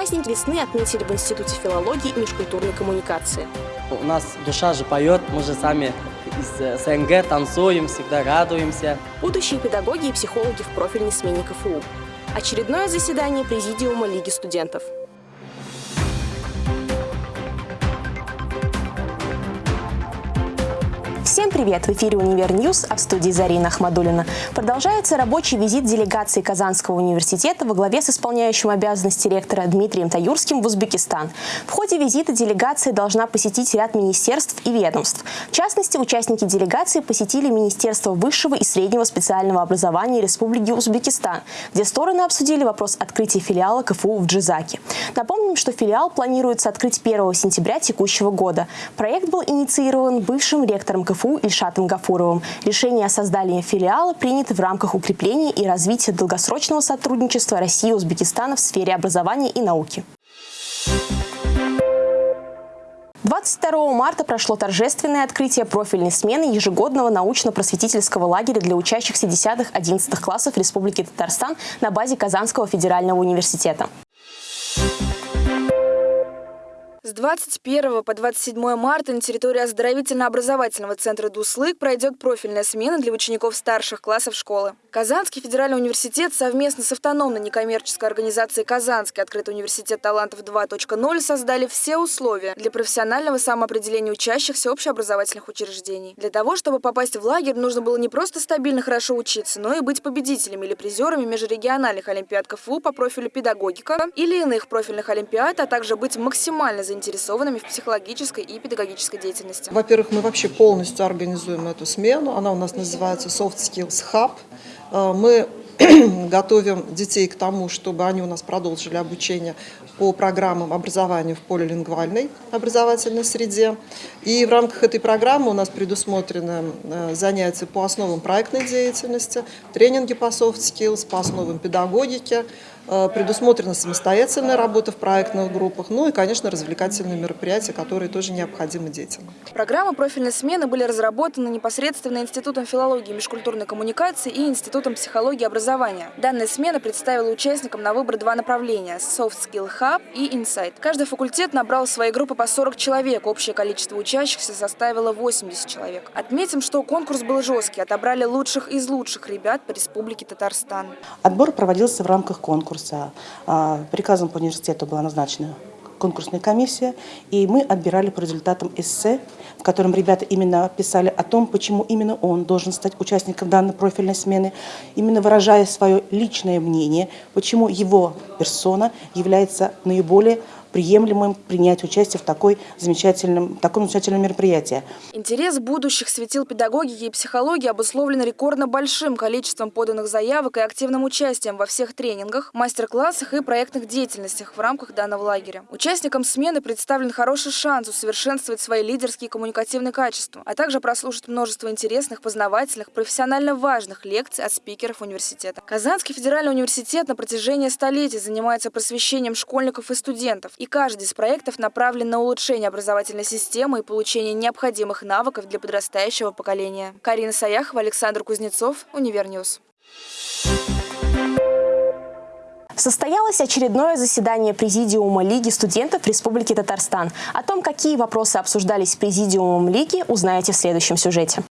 Праздник весны отметили в Институте филологии и межкультурной коммуникации. У нас душа же поет, мы же сами из СНГ танцуем, всегда радуемся. Будущие педагоги и психологи в профильной смене КФУ. Очередное заседание Президиума Лиги студентов. Привет! В эфире «Univer News», а в студии Зарина Ахмадулина. Продолжается рабочий визит делегации Казанского университета во главе с исполняющим обязанности ректора Дмитрием Таюрским в Узбекистан. В ходе визита делегация должна посетить ряд министерств и ведомств. В частности, участники делегации посетили Министерство высшего и среднего специального образования Республики Узбекистан, где стороны обсудили вопрос открытия филиала КФУ в Джизаке. Напомним, что филиал планируется открыть 1 сентября текущего года. Проект был инициирован бывшим ректором КФУ КФУ Ильшатом Гафуровым. Решение о создании филиала принято в рамках укрепления и развития долгосрочного сотрудничества России и Узбекистана в сфере образования и науки. 22 марта прошло торжественное открытие профильной смены ежегодного научно-просветительского лагеря для учащихся 10-11 классов Республики Татарстан на базе Казанского федерального университета. С 21 по 27 марта на территории оздоровительно-образовательного центра «Дуслык» пройдет профильная смена для учеников старших классов школы. Казанский федеральный университет совместно с автономной некоммерческой организацией «Казанский открытый университет талантов 2.0» создали все условия для профессионального самоопределения учащихся общеобразовательных учреждений. Для того, чтобы попасть в лагерь, нужно было не просто стабильно хорошо учиться, но и быть победителями или призерами межрегиональных олимпиад КФУ по профилю педагогика или иных профильных олимпиад, а также быть максимально заинтересованными заинтересованными в психологической и педагогической деятельности. Во-первых, мы вообще полностью организуем эту смену. Она у нас называется Soft Skills Hub. Э, мы готовим детей к тому, чтобы они у нас продолжили обучение по программам образования в полилингвальной образовательной среде. И в рамках этой программы у нас предусмотрены э, занятия по основам проектной деятельности, тренинги по soft skills, по основам педагогики, Э, предусмотрена самостоятельная работа в проектных группах, ну и, конечно, развлекательные мероприятия, которые тоже необходимы детям. Программы профильной смены были разработаны непосредственно Институтом филологии и межкультурной коммуникации и Институтом психологии и образования. Данная смена представила участникам на выбор два направления – Soft Skill Hub и Insight. Каждый факультет набрал в свои группы по 40 человек, общее количество учащихся составило 80 человек. Отметим, что конкурс был жесткий, отобрали лучших из лучших ребят по Республике Татарстан. Отбор проводился в рамках конкурса конкурса. А, приказом по университету была назначена конкурсная комиссия, и мы отбирали по результатам эссе, в котором ребята именно писали о том, почему именно он должен стать участником данной профильной смены, именно выражая свое личное мнение, почему его персона является наиболее приемлемым принять участие в такой замечательном, таком замечательном мероприятии. Интерес будущих светил педагогики и психологии обусловлен рекордно большим количеством поданных заявок и активным участием во всех тренингах, мастер-классах и проектных деятельностях в рамках данного лагеря. Участникам смены представлен хороший шанс усовершенствовать свои лидерские и коммуникативные качества, а также прослушать множество интересных, познавательных, профессионально важных лекций от спикеров университета. Казанский федеральный университет на протяжении столетий занимается просвещением школьников и студентов и каждый из проектов направлен на улучшение образовательной системы и получение необходимых навыков для подрастающего поколения. Карина Саяхова, Александр Кузнецов, Univer News. Состоялось очередное заседание Президиума Лиги студентов Республики Татарстан. О том, какие вопросы обсуждались Президиумом Лиги, узнаете в следующем сюжете.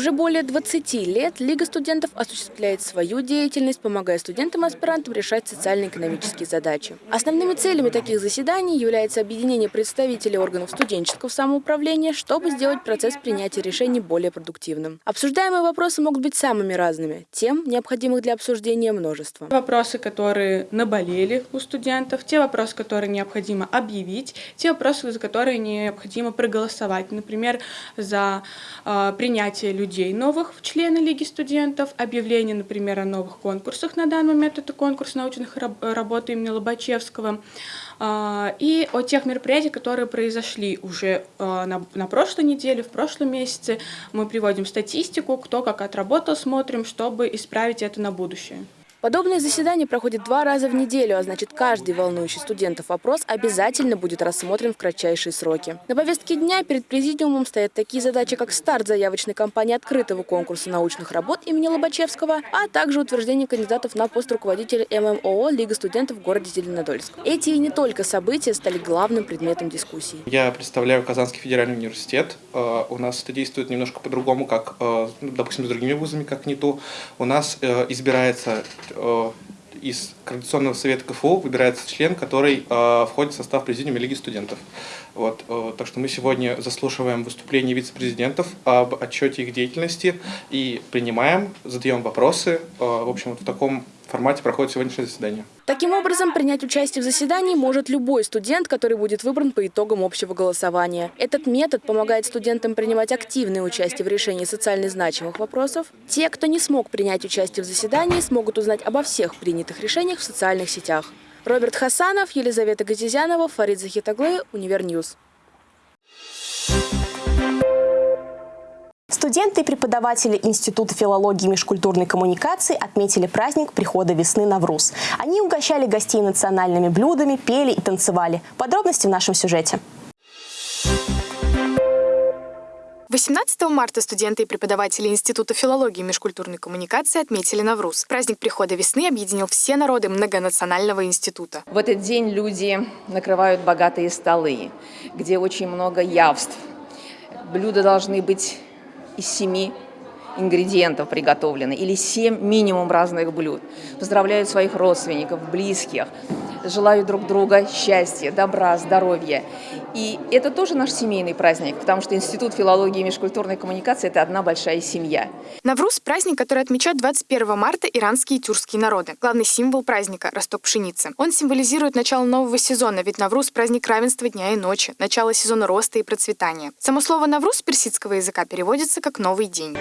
Уже более 20 лет Лига студентов осуществляет свою деятельность, помогая студентам-аспирантам решать социально-экономические задачи. Основными целями таких заседаний является объединение представителей органов студенческого самоуправления, чтобы сделать процесс принятия решений более продуктивным. Обсуждаемые вопросы могут быть самыми разными, тем необходимых для обсуждения множество. Вопросы, которые наболели у студентов, те вопросы, которые необходимо объявить, те вопросы, за которые необходимо проголосовать, например, за э, принятие людей людей новых в члены Лиги студентов, объявление, например, о новых конкурсах. На данный момент это конкурс научных работ имени Лобачевского. А, и о тех мероприятиях, которые произошли уже а, на, на прошлой неделе, в прошлом месяце. Мы приводим статистику, кто как отработал, смотрим, чтобы исправить это на будущее. Подобные заседания проходят два раза в неделю, а значит каждый волнующий студентов вопрос обязательно будет рассмотрен в кратчайшие сроки. На повестке дня перед президиумом стоят такие задачи, как старт заявочной кампании открытого конкурса научных работ имени Лобачевского, а также утверждение кандидатов на пост руководителя ММО Лига студентов в городе Зеленодольск. Эти и не только события стали главным предметом дискуссий. Я представляю Казанский федеральный университет. Э, У нас это действует немножко по-другому, как, э, допустим, с другими вузами, как НИТУ. У нас э, избирается из Координационного совета КФУ выбирается член, который э, входит в состав президиума Лиги студентов. Вот, э, так что мы сегодня заслушиваем выступления вице-президентов об отчете их деятельности и принимаем, задаем вопросы. Э, в общем, вот в таком формате проходит сегодняшнее заседание. Таким образом, принять участие в заседании может любой студент, который будет выбран по итогам общего голосования. Этот метод помогает студентам принимать активное участие в решении социально значимых вопросов. Те, кто не смог принять участие в заседании, смогут узнать обо всех принятых решениях в социальных сетях. Роберт Хасанов, Елизавета Газизянова, Фарид Захитаглы, Univer News. Студенты и преподаватели Института филологии и межкультурной коммуникации отметили праздник прихода весны Навруз. Они угощали гостей национальными блюдами, пели и танцевали. Подробности в нашем сюжете. 18 марта студенты и преподаватели Института филологии и межкультурной коммуникации отметили Навруз. Праздник прихода весны объединил все народы многонационального института. В этот день люди накрывают богатые столы, где очень много явств. Блюда должны быть из семи ингредиентов приготовлены, или семь минимум разных блюд. Поздравляют своих родственников, близких, желают друг друга счастья, добра, здоровья. И это тоже наш семейный праздник, потому что Институт филологии и межкультурной коммуникации – это одна большая семья. Навруз – праздник, который отмечают 21 марта иранские и тюркские народы. Главный символ праздника – росток пшеницы. Он символизирует начало нового сезона, ведь Навруз – праздник равенства дня и ночи, начало сезона роста и процветания. Само слово «Навруз» с персидского языка переводится как «новый день».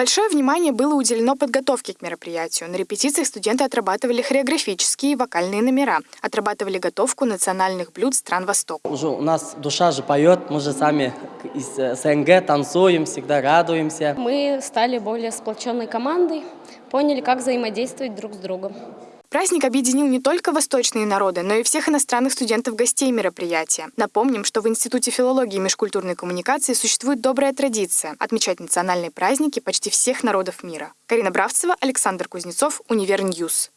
Большое внимание было уделено подготовке к мероприятию. На репетициях студенты отрабатывали хореографические и вокальные номера, отрабатывали готовку национальных блюд стран Востока. Уже у нас душа же поет, мы же сами из э, СНГ танцуем, всегда радуемся. Мы стали более сплоченной командой, поняли, как взаимодействовать друг с другом. Праздник объединил не только восточные народы, но и всех иностранных студентов-гостей мероприятия. Напомним, что в Институте филологии и межкультурной коммуникации существует добрая традиция отмечать национальные праздники почти всех народов мира. Карина Бравцева, Александр Кузнецов, Univer News.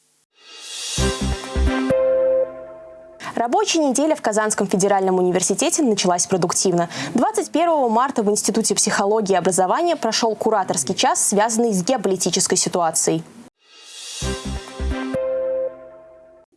Рабочая неделя в Казанском федеральном университете началась продуктивно. 21 марта в Институте психологии и образования прошел кураторский час, связанный с геополитической ситуацией.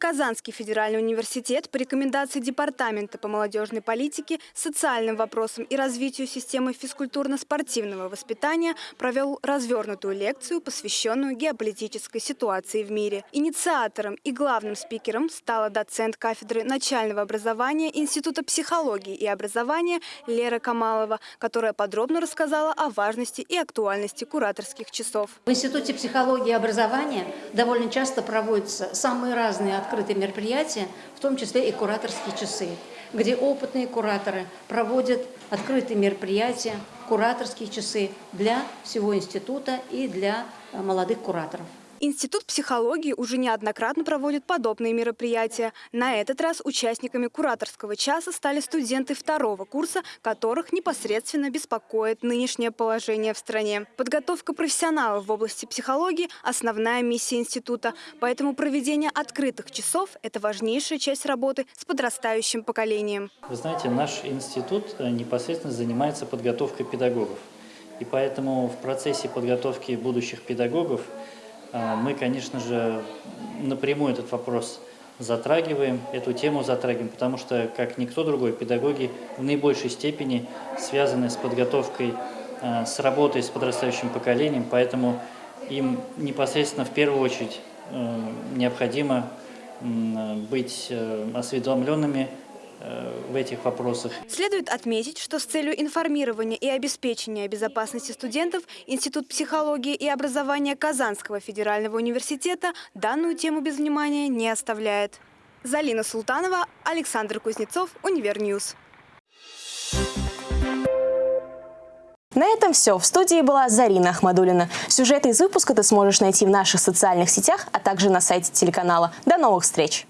Казанский федеральный университет по рекомендации Департамента по молодежной политике, социальным вопросам и развитию системы физкультурно-спортивного воспитания провел развернутую лекцию, посвященную геополитической ситуации в мире. Инициатором и главным спикером стала доцент кафедры начального образования Института психологии и образования Лера Камалова, которая подробно рассказала о важности и актуальности кураторских часов. В Институте психологии и образования довольно часто проводятся самые разные открытые мероприятия, в том числе и кураторские часы, где опытные кураторы проводят открытые мероприятия, кураторские часы для всего института и для э, молодых кураторов. Институт психологии уже неоднократно проводит подобные мероприятия. На этот раз участниками кураторского часа стали студенты второго курса, которых непосредственно беспокоит нынешнее положение в стране. Подготовка профессионалов в области психологии – основная миссия института. Поэтому проведение открытых часов – это важнейшая часть работы с подрастающим поколением. Вы знаете, наш институт э, непосредственно занимается подготовкой педагогов. И поэтому в процессе подготовки будущих педагогов мы, конечно же, напрямую этот вопрос затрагиваем, эту тему затрагиваем, потому что, как никто другой, педагоги в наибольшей степени связаны с подготовкой, а, с работой с подрастающим поколением, поэтому им непосредственно в первую очередь э, необходимо быть э, осведомленными в этих вопросах. Следует отметить, что с целью информирования и обеспечения безопасности студентов Институт психологии и образования Казанского федерального университета данную тему без внимания не оставляет. Залина Султанова, Александр Кузнецов, Univer News. На этом все. В студии была Зарина Ахмадулина. Сюжеты из выпуска ты сможешь найти в наших социальных сетях, а также на сайте телеканала. До новых встреч!